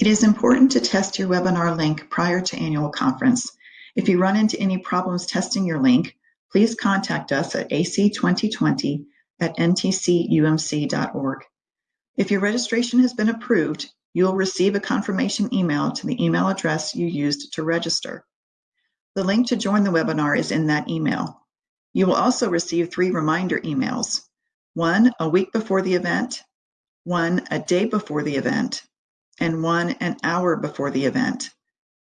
It is important to test your webinar link prior to annual conference. If you run into any problems testing your link, please contact us at ac2020 at ntcumc.org. If your registration has been approved, you will receive a confirmation email to the email address you used to register. The link to join the webinar is in that email. You will also receive three reminder emails, one a week before the event, one a day before the event, and one an hour before the event.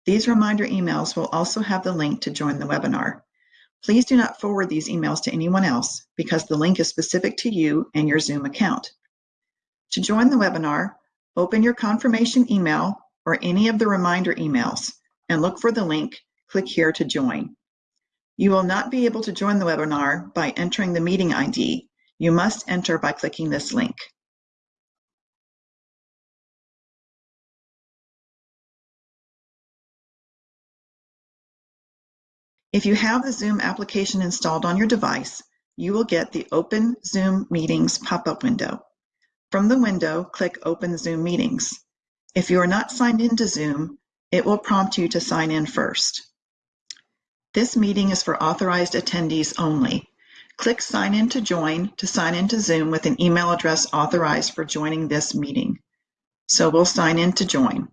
These reminder emails will also have the link to join the webinar. Please do not forward these emails to anyone else because the link is specific to you and your Zoom account. To join the webinar, open your confirmation email or any of the reminder emails and look for the link, click here to join. You will not be able to join the webinar by entering the meeting ID. You must enter by clicking this link. If you have the Zoom application installed on your device, you will get the Open Zoom Meetings pop-up window. From the window, click Open Zoom Meetings. If you are not signed into Zoom, it will prompt you to sign in first. This meeting is for authorized attendees only. Click Sign in to join to sign into Zoom with an email address authorized for joining this meeting. So we'll sign in to join.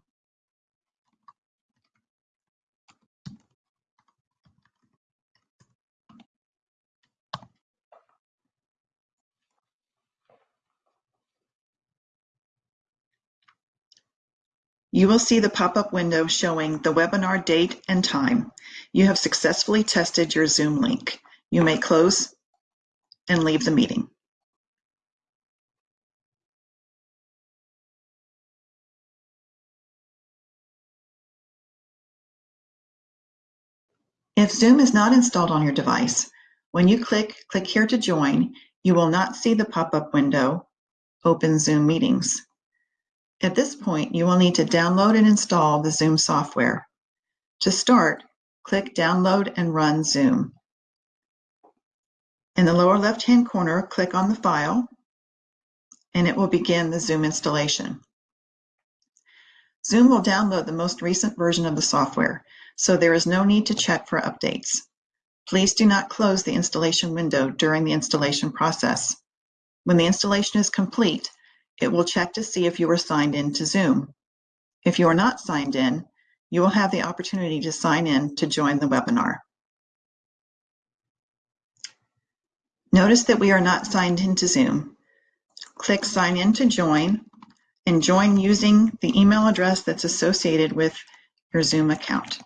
You will see the pop-up window showing the webinar date and time. You have successfully tested your Zoom link. You may close and leave the meeting. If Zoom is not installed on your device, when you click Click here to join, you will not see the pop-up window, Open Zoom Meetings. At this point, you will need to download and install the Zoom software. To start, click Download and Run Zoom. In the lower left-hand corner, click on the file, and it will begin the Zoom installation. Zoom will download the most recent version of the software, so there is no need to check for updates. Please do not close the installation window during the installation process. When the installation is complete, it will check to see if you are signed in to Zoom. If you are not signed in, you will have the opportunity to sign in to join the webinar. Notice that we are not signed into Zoom. Click Sign in to join and join using the email address that's associated with your Zoom account.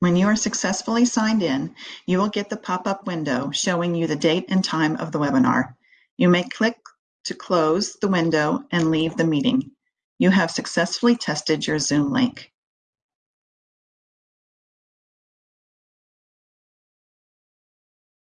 When you are successfully signed in, you will get the pop-up window showing you the date and time of the webinar. You may click to close the window and leave the meeting. You have successfully tested your Zoom link.